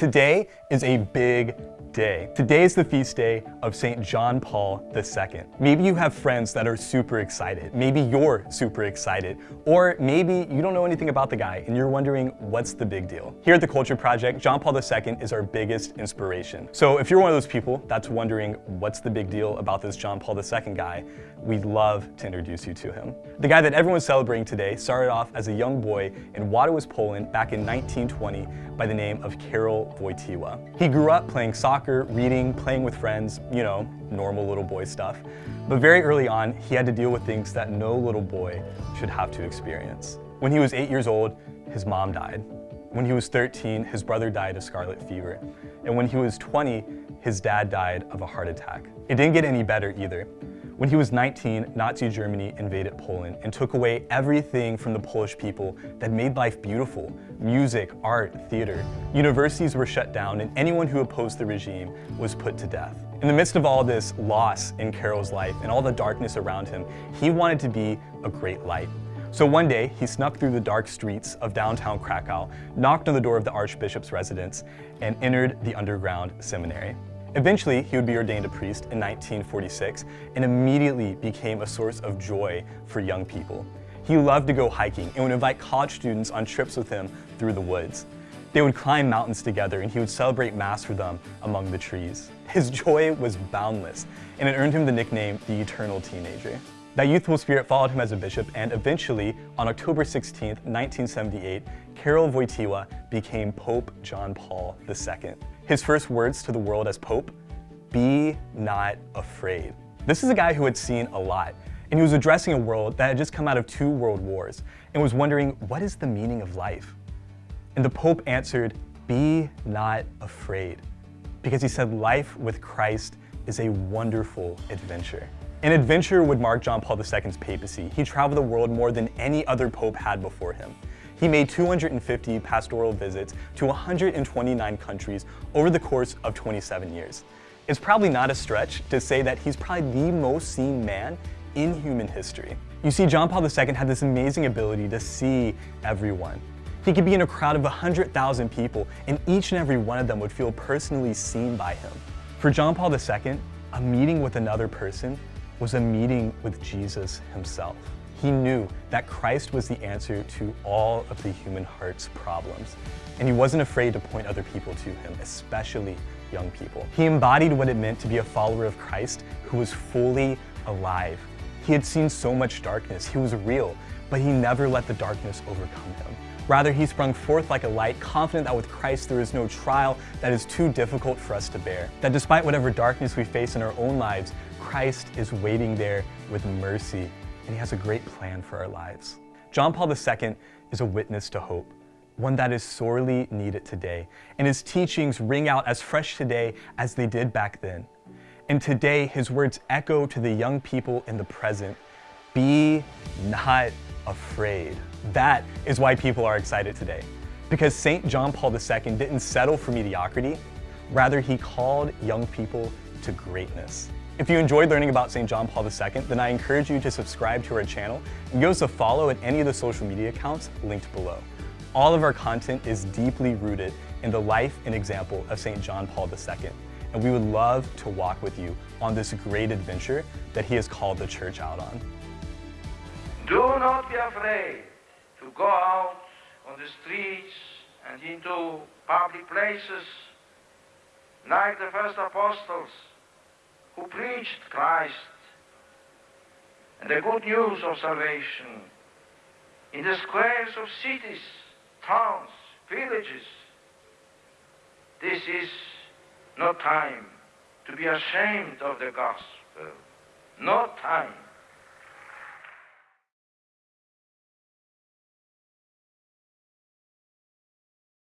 Today is a big day. Today is the feast day of St. John Paul II. Maybe you have friends that are super excited. Maybe you're super excited. Or maybe you don't know anything about the guy and you're wondering what's the big deal. Here at the Culture Project, John Paul II is our biggest inspiration. So if you're one of those people that's wondering what's the big deal about this John Paul II guy, we'd love to introduce you to him. The guy that everyone's celebrating today started off as a young boy in Wadowice, Poland back in 1920 by the name of Karol Wojtyła. He grew up playing soccer soccer, reading, playing with friends, you know, normal little boy stuff. But very early on, he had to deal with things that no little boy should have to experience. When he was eight years old, his mom died. When he was 13, his brother died of scarlet fever. And when he was 20, his dad died of a heart attack. It didn't get any better either. When he was 19, Nazi Germany invaded Poland and took away everything from the Polish people that made life beautiful. Music, art, theater. Universities were shut down and anyone who opposed the regime was put to death. In the midst of all this loss in Karol's life and all the darkness around him, he wanted to be a great light. So one day, he snuck through the dark streets of downtown Krakow, knocked on the door of the Archbishop's residence, and entered the underground seminary. Eventually, he would be ordained a priest in 1946 and immediately became a source of joy for young people. He loved to go hiking and would invite college students on trips with him through the woods. They would climb mountains together and he would celebrate Mass for them among the trees. His joy was boundless and it earned him the nickname the Eternal Teenager. That youthful spirit followed him as a bishop and eventually, on October 16, 1978, Karol Wojtyła became Pope John Paul II. His first words to the world as Pope, be not afraid. This is a guy who had seen a lot, and he was addressing a world that had just come out of two world wars and was wondering, what is the meaning of life? And the Pope answered, be not afraid, because he said life with Christ is a wonderful adventure. An adventure would mark John Paul II's papacy. He traveled the world more than any other pope had before him. He made 250 pastoral visits to 129 countries over the course of 27 years. It's probably not a stretch to say that he's probably the most seen man in human history. You see, John Paul II had this amazing ability to see everyone. He could be in a crowd of 100,000 people and each and every one of them would feel personally seen by him. For John Paul II, a meeting with another person was a meeting with Jesus himself. He knew that Christ was the answer to all of the human heart's problems, and he wasn't afraid to point other people to him, especially young people. He embodied what it meant to be a follower of Christ who was fully alive. He had seen so much darkness, he was real, but he never let the darkness overcome him. Rather, he sprung forth like a light, confident that with Christ there is no trial that is too difficult for us to bear. That despite whatever darkness we face in our own lives, Christ is waiting there with mercy and he has a great plan for our lives. John Paul II is a witness to hope, one that is sorely needed today, and his teachings ring out as fresh today as they did back then. And today, his words echo to the young people in the present, be not afraid. That is why people are excited today. Because St. John Paul II didn't settle for mediocrity, rather he called young people to greatness. If you enjoyed learning about St. John Paul II, then I encourage you to subscribe to our channel and give us a follow at any of the social media accounts linked below. All of our content is deeply rooted in the life and example of St. John Paul II, and we would love to walk with you on this great adventure that he has called the church out on. Do not be afraid to go out on the streets and into public places like the first apostles who preached Christ and the good news of salvation in the squares of cities, towns, villages. This is no time to be ashamed of the gospel. No time